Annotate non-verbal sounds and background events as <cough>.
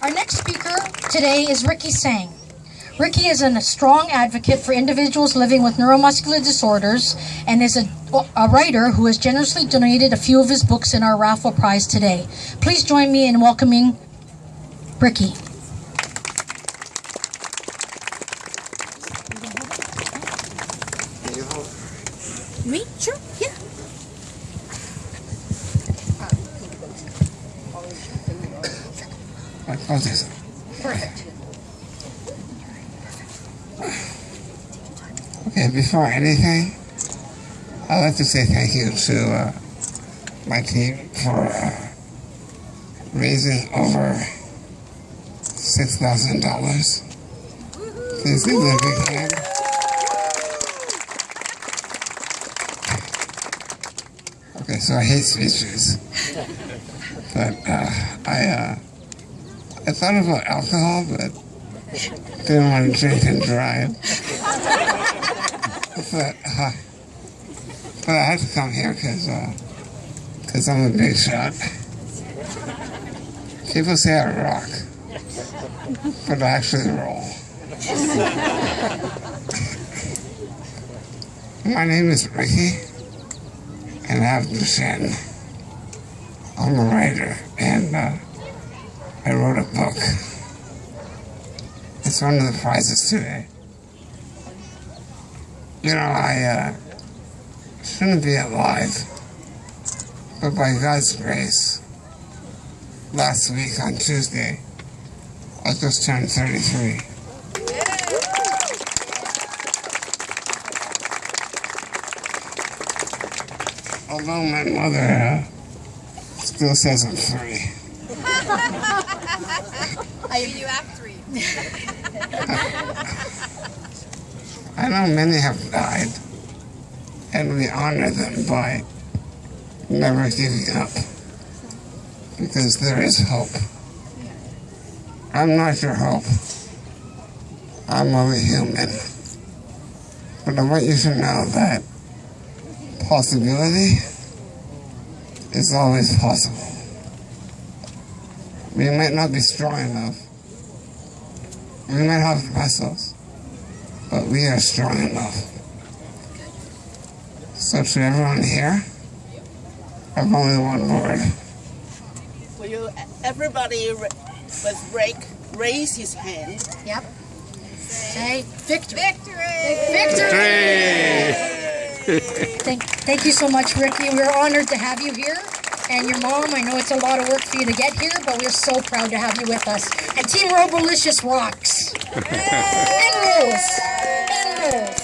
Our next speaker today is Ricky Sang. Ricky is a strong advocate for individuals living with neuromuscular disorders and is a, a, writer who has generously donated a few of his books in our raffle prize today. Please join me in welcoming Ricky. Me? Sure, yeah. Perfect. Okay, before anything, I'd like to say thank you to uh, my team for uh, raising over $6,000. Please give them a big hand. Okay, so I hate speeches. But uh, I, uh, I thought about alcohol, but didn't want to drink and drive. but, uh, but I had to come here because uh, cause I'm a big shot. People say I rock, but I actually roll. My name is Ricky, and I have Duchenne. I'm a writer, and uh, I wrote a book. It's one of the prizes today. You know, I uh, shouldn't be alive, but by God's grace, last week on Tuesday, I just turned 33. Although my mother uh, still says I'm three. I you act three. <laughs> I know many have died, and we honor them by never giving up, because there is hope. I'm not your hope. I'm only human. But I want you to know that possibility is always possible. We might not be strong enough. We might have muscles, but we are strong enough. So to everyone here, I've only one word. Will you, everybody with break, raise his hand. Yep. Say victory. Victory! Thank, thank you so much, Ricky. We're honored to have you here and your mom. I know it's a lot of work for you to get here, but we're so proud to have you with us. And Team Robolicious rocks. <laughs> and rules. And rules.